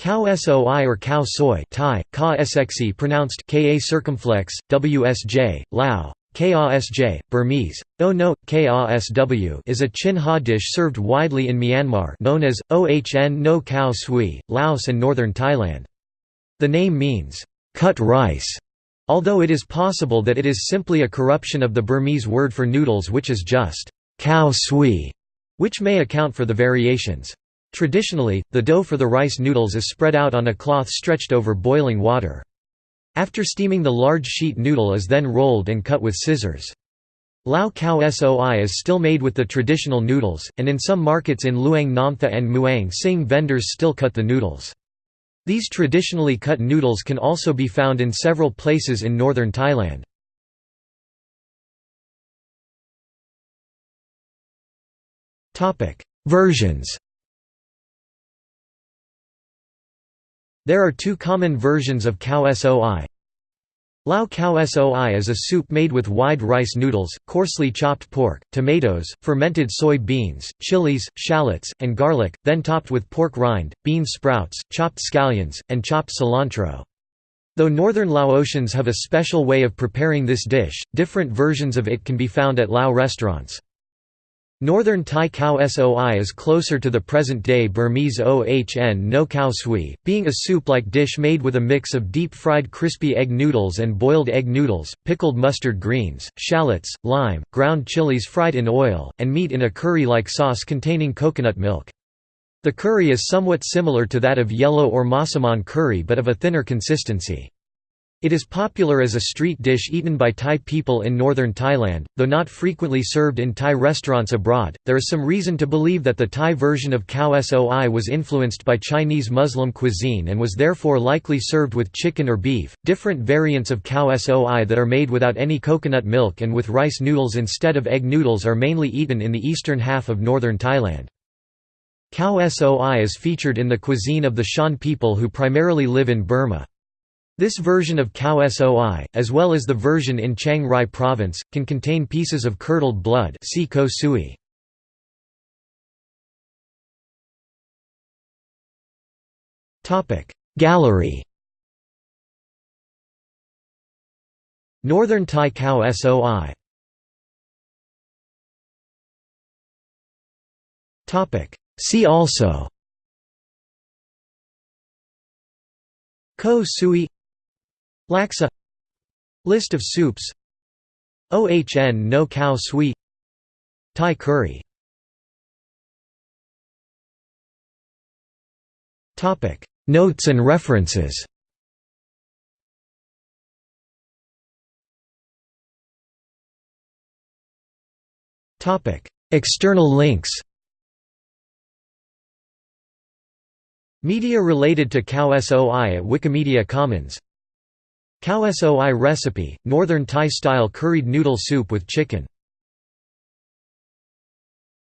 Khao soi or khao soy Thai, ka sxe pronounced ka circumflex, wsj, Lao, kasj, Burmese, o no, kasw is a Chin Haw dish served widely in Myanmar known as, ohn no khao swè, Laos and northern Thailand. The name means, cut rice, although it is possible that it is simply a corruption of the Burmese word for noodles which is just, khao swè, which may account for the variations. Traditionally, the dough for the rice noodles is spread out on a cloth stretched over boiling water. After steaming the large sheet noodle is then rolled and cut with scissors. Lao Khao Soi is still made with the traditional noodles, and in some markets in Luang Namtha and Muang Sing vendors still cut the noodles. These traditionally cut noodles can also be found in several places in northern Thailand. Versions There are two common versions of khao soi. Lao khao soi is a soup made with wide rice noodles, coarsely chopped pork, tomatoes, fermented soy beans, chilies, shallots, and garlic, then topped with pork rind, bean sprouts, chopped scallions, and chopped cilantro. Though northern Laotians have a special way of preparing this dish, different versions of it can be found at Lao restaurants. Northern Thai khao soi is closer to the present-day Burmese ohn no khao swè, being a soup-like dish made with a mix of deep-fried crispy egg noodles and boiled egg noodles, pickled mustard greens, shallots, lime, ground chilies fried in oil, and meat in a curry-like sauce containing coconut milk. The curry is somewhat similar to that of yellow or massaman curry but of a thinner consistency. It is popular as a street dish eaten by Thai people in northern Thailand, though not frequently served in Thai restaurants abroad. There is some reason to believe that the Thai version of khao soi was influenced by Chinese Muslim cuisine and was therefore likely served with chicken or beef. Different variants of khao soi that are made without any coconut milk and with rice noodles instead of egg noodles are mainly eaten in the eastern half of northern Thailand. Khao soi is featured in the cuisine of the Shan people who primarily live in Burma. This version of khao soi, as well as the version in Chiang Rai province, can contain pieces of curdled blood sui. Gallery. Northern Thai khao soi. See also. Ko sui Laksa. List of soups. OHN no cow sweet Thai curry. Notes and references. External links. Media related to khao soi at Wikimedia Commons Khao soi recipe, northern Thai-style curried noodle soup with chicken